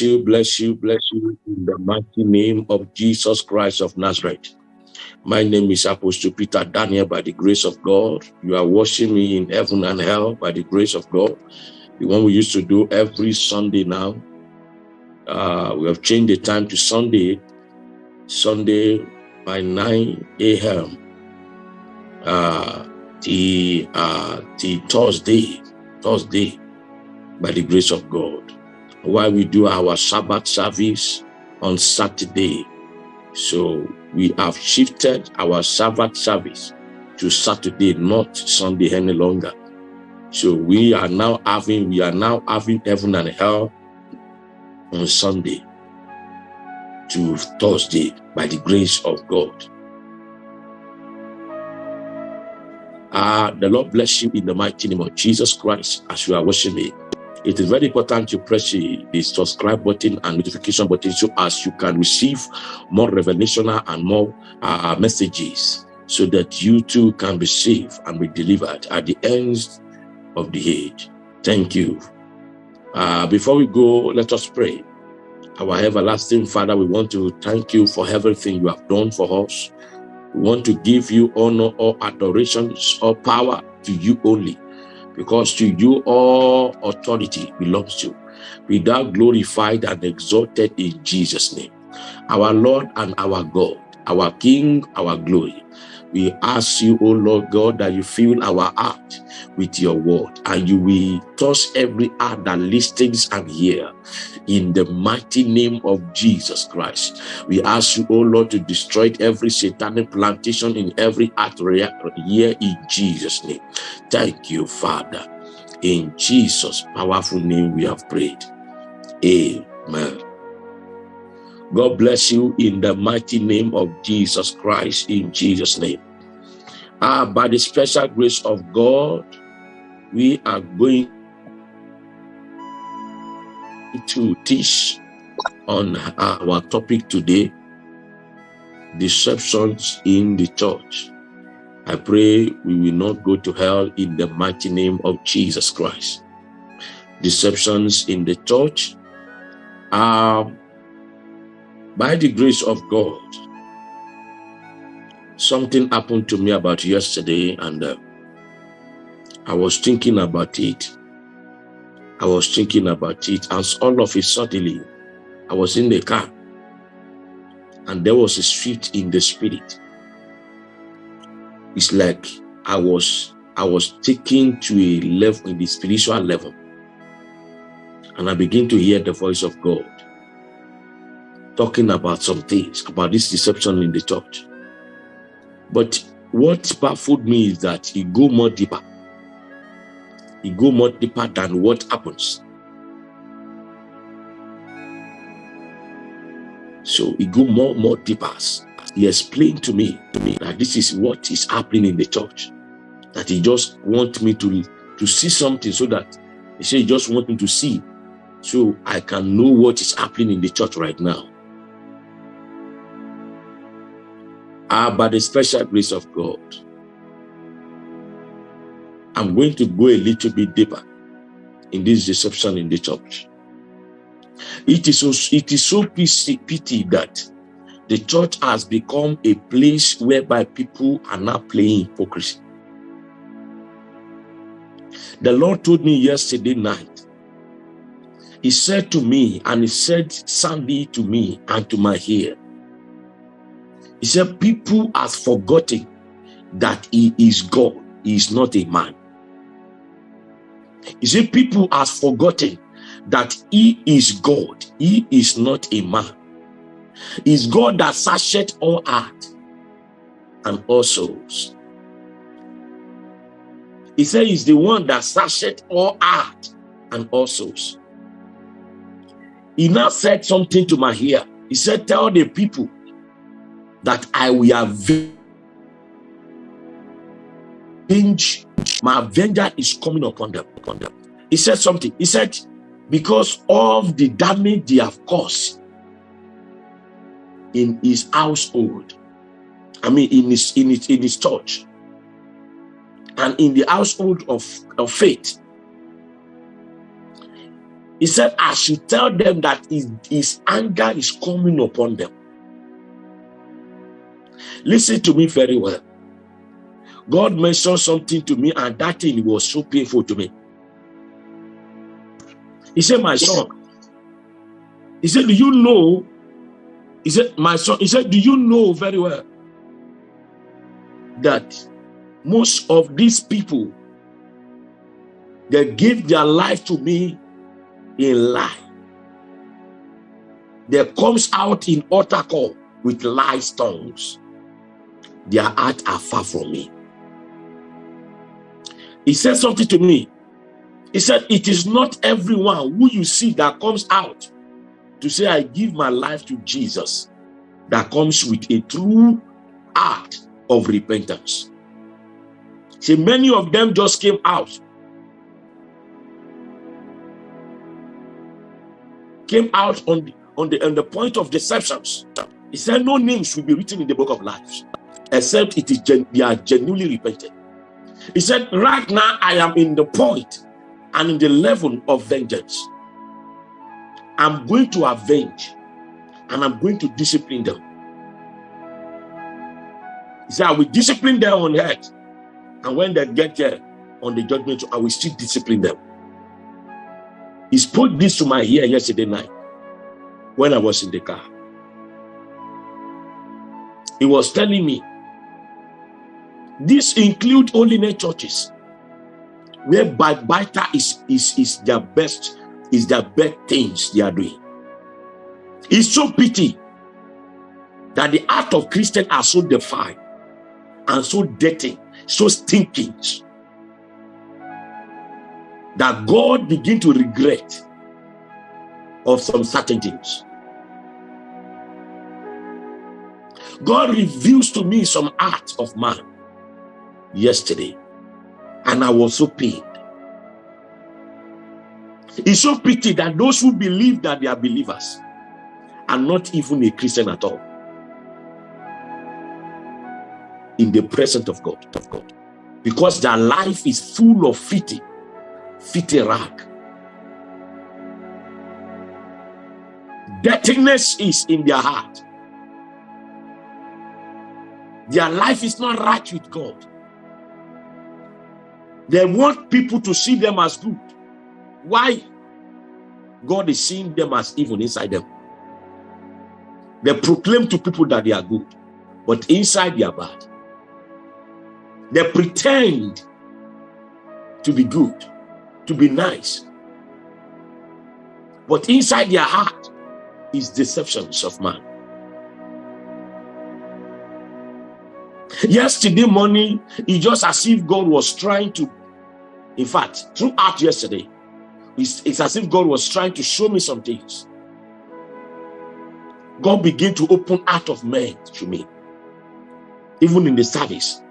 Bless you, bless you, bless you in the mighty name of Jesus Christ of Nazareth. My name is Apostle Peter Daniel by the grace of God. You are watching me in heaven and hell by the grace of God. The one we used to do every Sunday now. Uh, we have changed the time to Sunday, Sunday by 9 a.m. Uh, the, uh, the Thursday, Thursday by the grace of God. While we do our Sabbath service on Saturday. So we have shifted our Sabbath service to Saturday, not Sunday any longer. So we are now having, we are now having heaven and hell on Sunday to Thursday by the grace of God. Uh, the Lord bless you in the mighty name of Jesus Christ as you are watching me. It is very important to press the, subscribe button and notification button so as you can receive more revelation and more uh, messages so that you too can be saved and be delivered at the end of the age. Thank you. Uh, before we go, let us pray. Our everlasting Father, we want to thank you for everything you have done for us. We want to give you honor or adoration or power to you only because to you all authority belongs to. Be thou glorified and exalted in Jesus' name. Our Lord and our God, our King, our glory. We ask you, O Lord God, that you fill our heart with your word and you will touch every heart that listens and hear in the mighty name of Jesus Christ. We ask you, O Lord, to destroy every satanic plantation in every heart here in Jesus' name. Thank you, Father. In Jesus' powerful name we have prayed. Amen. God bless you in the mighty name of Jesus Christ, in Jesus' name. Ah, by the special grace of God, we are going to teach on our topic today, deceptions in the church. I pray we will not go to hell in the mighty name of Jesus Christ. Deceptions in the church are by the grace of God. Something happened to me about yesterday and uh, I was thinking about it. I was thinking about it and all of a suddenly I was in the car and there was a shift in the spirit it's like I was I was taken to a level in the spiritual level. And I begin to hear the voice of God talking about some things, about this deception in the church. But what baffled me is that he go more deeper. He go more deeper than what happens. So he go more, more deeper he explained to me, to me that this is what is happening in the church. That he just wants me to, to see something so that he said he just wants me to see so I can know what is happening in the church right now. Ah, by the special grace of God, I'm going to go a little bit deeper in this deception in the church. It is so, it is so pity that the church has become a place whereby people are now playing hypocrisy. The Lord told me yesterday night, he said to me, and he said soundly to me and to my ear, he said, people have forgotten that he is God, he is not a man. He said, people have forgotten that he is God, he is not a man is God that searcheth all heart and all souls. He said he's the one that searcheth all heart and all souls. He now said something to my ear. He said, tell the people that I will avenge. My avenger is coming upon them. Upon them. He said something. He said, because of the damage they have caused in his household. I mean, in his in his in his church, and in the household of, of faith. He said, I should tell them that his, his anger is coming upon them. Listen to me very well. God mentioned something to me, and that thing was so painful to me. He said, My son, he said, Do you know? He said, My son, he said, Do you know very well that most of these people they give their life to me in lie. There comes out in utter call with lie tongues. Their heart are far from me. He said something to me. He said, It is not everyone who you see that comes out to say, I give my life to Jesus, that comes with a true act of repentance. See, many of them just came out came out on the on the on the point of deceptions. He said, No names will be written in the book of life, except it is they are genuinely repented. He said, Right now I am in the point and in the level of vengeance. I'm going to avenge and I'm going to discipline them. He said, I will discipline them on earth. And when they get there on the judgment, I will still discipline them. He spoke this to my ear yesterday night when I was in the car. He was telling me this includes include holiness churches where backbiter is, is, is their best, is their best things they are doing. It's so pity that the art of Christian are so defined and so dirty, so stinking that God begin to regret of some certain things. God reveals to me some art of man yesterday, and I was so pained. It's so pity that those who believe that they are believers are not even a Christian at all in the presence of God, of God, because their life is full of fitting fit a rag. Dirtiness is in their heart. Their life is not right with God. They want people to see them as good. Why? God is seeing them as evil inside them. They proclaim to people that they are good, but inside they are bad. They pretend to be good, to be nice. But inside their heart is deceptions of man. Yesterday morning, it just as if God was trying to, in fact, throughout yesterday, it's, it's as if God was trying to show me some things. God began to open out of men to me, even in the service.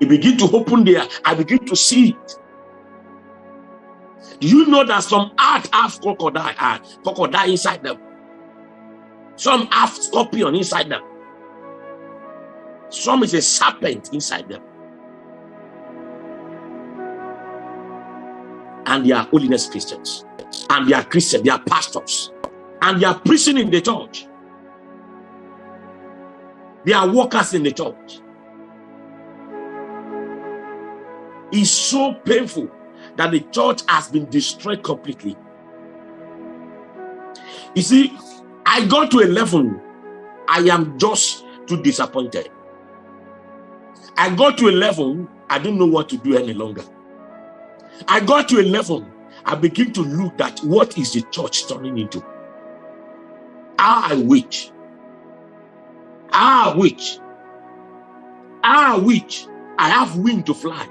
He began to open there. I begin to see it. Do you know that some art have crocodile, uh, crocodile inside them? Some have scorpion inside them. Some is a serpent inside them. And they are holiness Christians. And they are Christians, they are pastors. And they are preaching in the church. They are workers in the church. It's so painful that the church has been destroyed completely. You see, I got to a level, I am just too disappointed. I got to a level, I don't know what to do any longer. I got to a level, I begin to look at what is the church turning into. How I wish. How I wish. How I I have wing to fly.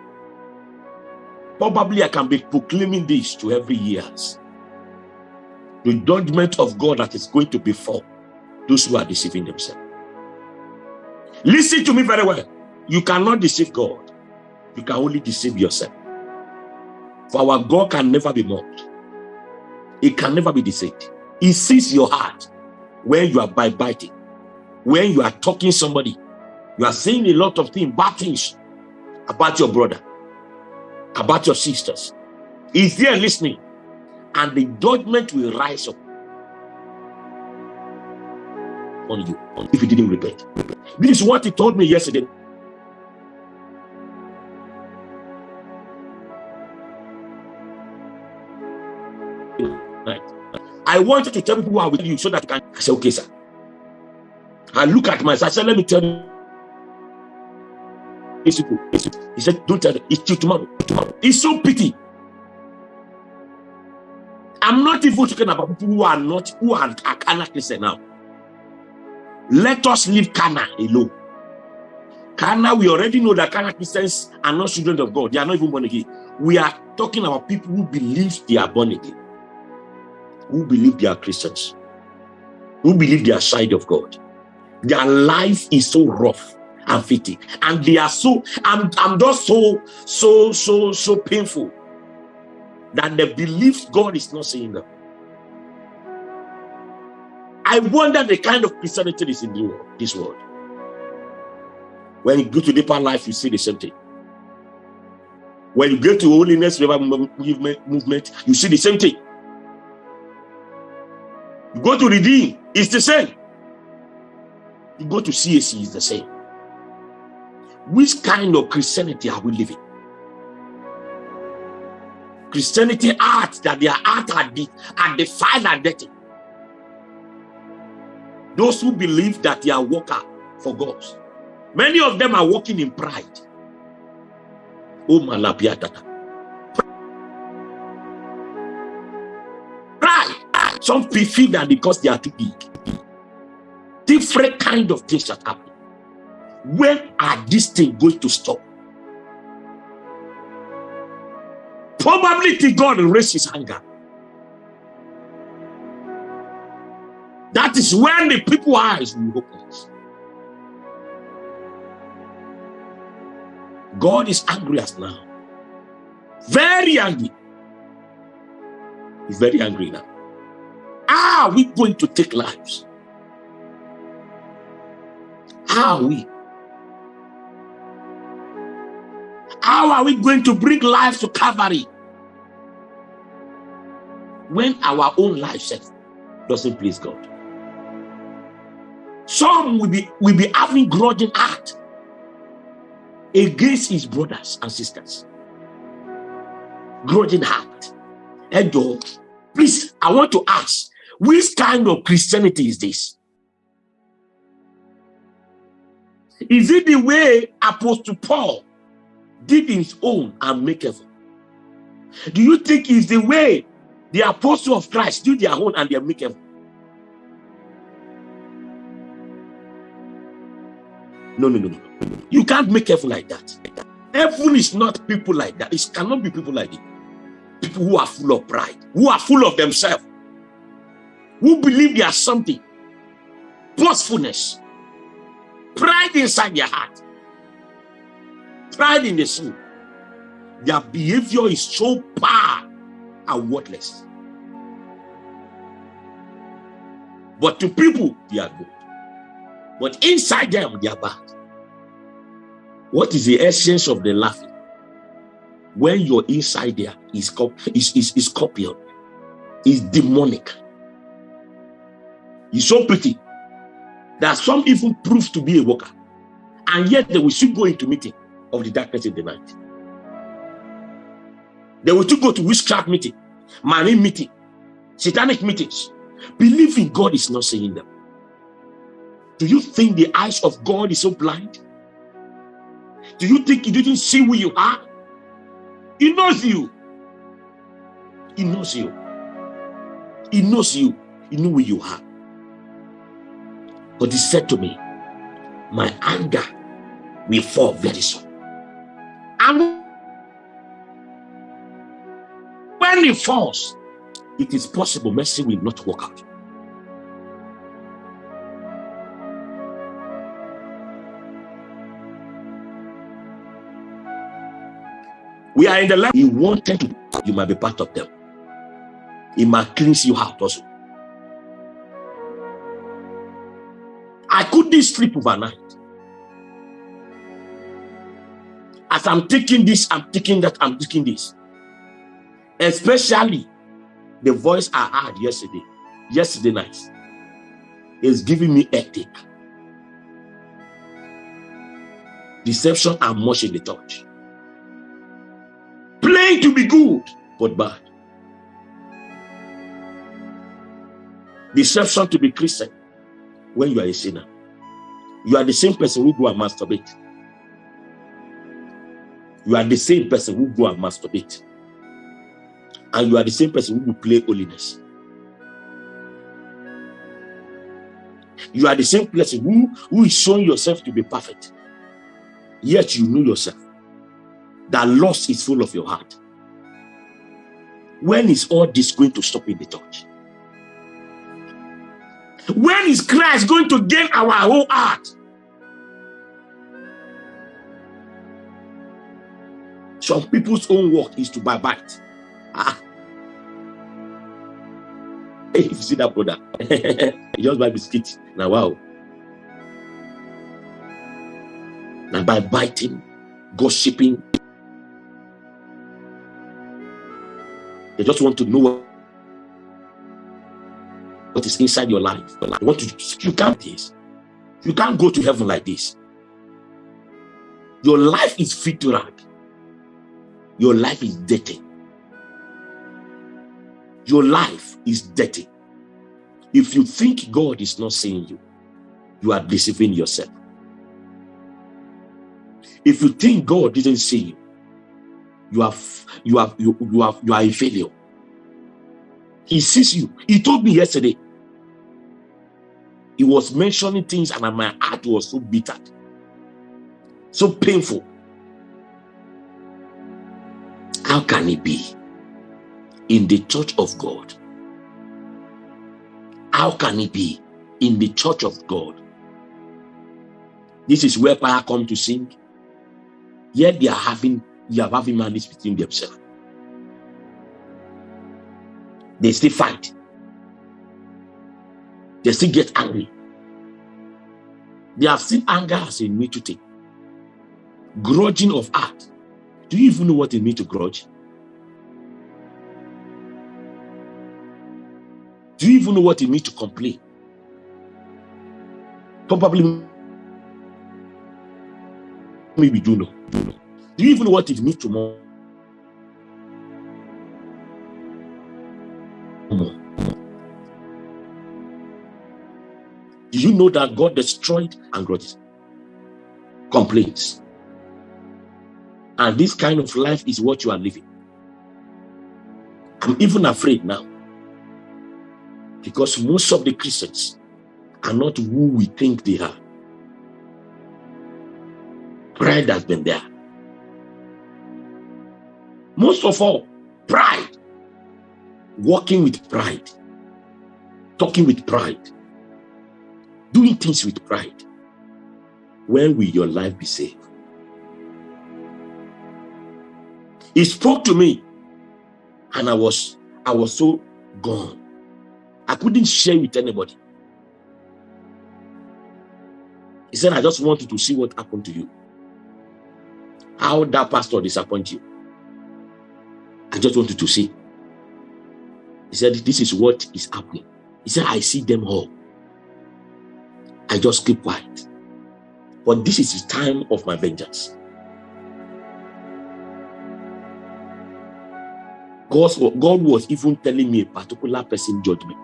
Probably I can be proclaiming this to every years. The judgment of God that is going to befall those who are deceiving themselves. Listen to me very well. You cannot deceive God. You can only deceive yourself. For our God can never be mocked. He can never be deceived. He sees your heart when you are biting, when you are talking somebody. You are saying a lot of things, bad things about your brother about your sisters. He's there listening. and the judgment will rise up on you if you didn't repent. This is what he told me yesterday. I wanted to tell people who are with you so that you can I say, okay, sir. I look at myself. I said, let me tell you. He said, don't tell them. It's till tomorrow. tomorrow. It's so pity. I'm not even talking about people who are not, who are, are carnal Christian now. Let us leave carnal alone. carnal, we already know that carnal Christians are not children of God. They are not even born again. We are talking about people who believe they are born again, who believe they are Christians, who believe they are side of God. Their life is so rough and fitting, and they are so. I'm, I'm just so, so, so, so painful that they believe God is not seeing them. I wonder the kind of Christianity is in the world, this world. When you go to deeper life, you see the same thing. When you go to holiness movement, you see the same thing. You go to redeem, it's the same. You go to CAC, it's the same. Which kind of Christianity are we living? Christianity art that their art are, the, are defiled and dirty. Those who believe that they are worker for God. Many of them are walking in pride. Oh, malapiatata. Some feel that because they are too big. Different kind of things that happen. When are these things going to stop? Probably God raise his anger. That is when the people eyes will open. God is angry as now. Very angry. He's very angry now. How are we going to take lives? How are we? How are we going to bring lives to Calvary? When our own life doesn't please God. Some will be will be having grudging heart against his brothers and sisters. Grudging heart. Edo, please, I want to ask, which kind of Christianity is this? Is it the way Apostle Paul did his own and make heaven? Do you think it's the way the apostle of Christ did their own and they make heaven? No, no, no, no. You can't make heaven like that. Heaven is not people like that. It cannot be people like it. People who are full of pride, who are full of themselves, who believe they are something. Boastfulness, pride inside their heart, pride in the soul. Their behavior is so bad and worthless. But to people, they are good. But inside them, they are bad. What is the essence of the laughing? When your inside there is, is, is, is scorpion, is demonic. It's so pretty that some even prove to be a worker. And yet they will still go into meeting of the darkness in the night. They will still go to witchcraft meeting, marine meeting, satanic meetings. Believing God is not seeing them. Do you think the eyes of God is so blind? Do you think he didn't see who you are? He knows you. He knows you. He knows you. He knows who you are. But he said to me, My anger will fall very soon. And when it falls, it is possible mercy will not work out. We are in the land. He wanted to, you might be part of them. He might cleanse you out also. Couldn't sleep overnight. As I'm taking this, I'm taking that, I'm taking this. Especially The voice I heard yesterday, yesterday night, is giving me ethic. Deception and much in the touch. Playing to be good, but bad. Deception to be Christian when you are a sinner. You are the same person who go and masturbate. You are the same person who go and masturbate. And you are the same person who will play holiness. You are the same person who, who is showing yourself to be perfect. Yet you know yourself. That lust is full of your heart. When is all this going to stop in the church? When is Christ going to gain our whole heart? Some people's own work is to buy bite. Ah. Hey, you see that brother, he just buy biscuit. Now, wow. Now, by biting, gossiping, they just want to know what is inside your life. But want to you can't this. You can't go to heaven like this. Your life is fit to rag. Your life is dirty. Your life is dirty. If you think God is not seeing you, you are deceiving yourself. If you think God didn't see you, you are you are you, you are you are a failure. He sees you. He told me yesterday he was mentioning things, and my heart was so bitter, so painful. How can it be in the church of God? How can it be in the church of God? This is where choir come to sing. Yet they are having they are having malice between themselves. They still fight. They still get angry. They have seen anger as a to take. Grudging of heart. Do you even know what it means to grudge? Do you even know what it means to complain? Probably maybe do know. Do you even know what it means to more? Do you know that God destroyed and grudges? Complaints. And this kind of life is what you are living. I'm even afraid now. Because most of the Christians are not who we think they are. Pride has been there. Most of all, pride. Walking with pride. Talking with pride doing things with pride, when will your life be saved? He spoke to me, and I was I was so gone. I couldn't share with anybody. He said, I just wanted to see what happened to you. How that pastor disappointed you. I just wanted to see. He said, This is what is happening. He said, I see them all. I just keep quiet. But this is the time of my vengeance. God's, God was even telling me a particular person judgment.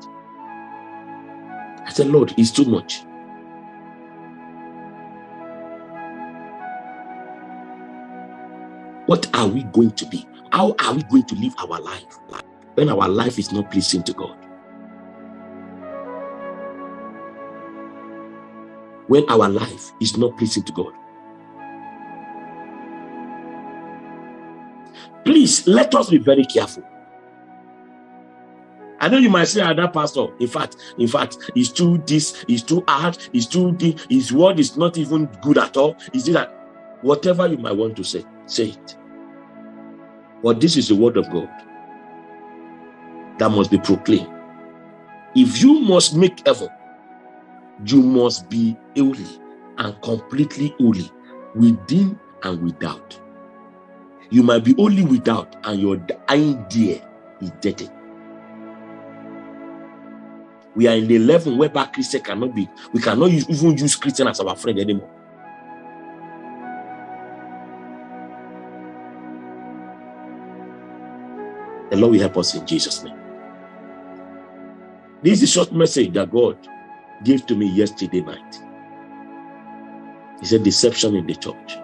I said, Lord, it's too much. What are we going to be? How are we going to live our life when our life is not pleasing to God? when our life is not pleasing to God. Please let us be very careful. I know you might say, "Other ah, pastor, in fact, in fact, it's too this, it's too hard, it's too this, his word is not even good at all. Is it that whatever you might want to say, say it. But this is the word of God that must be proclaimed. If you must make effort you must be holy and completely holy within and without. You might be only without, and your idea is dirty. We are in the level whereby Christian cannot be, we cannot use, even use Christian as our friend anymore. The Lord will help us in Jesus' name. This is a short message that God gave to me yesterday night. He said, deception in the church.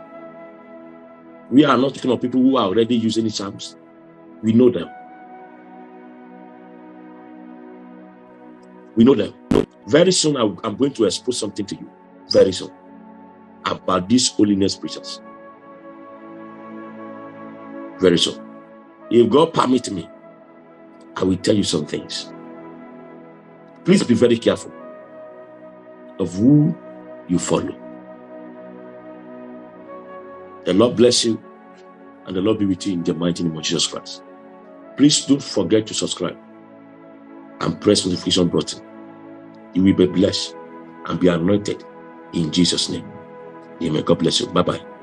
We are not talking of people who are already using charms. We know them. We know them. Very soon, I'm going to expose something to you. Very soon. About these holiness preachers. Very soon. If God permit me, I will tell you some things. Please be very careful of who you follow. The Lord bless you and the Lord be with you in the mighty name of Jesus Christ. Please don't forget to subscribe and press the notification button. You will be blessed and be anointed in Jesus' name. Amen. God bless you. Bye-bye.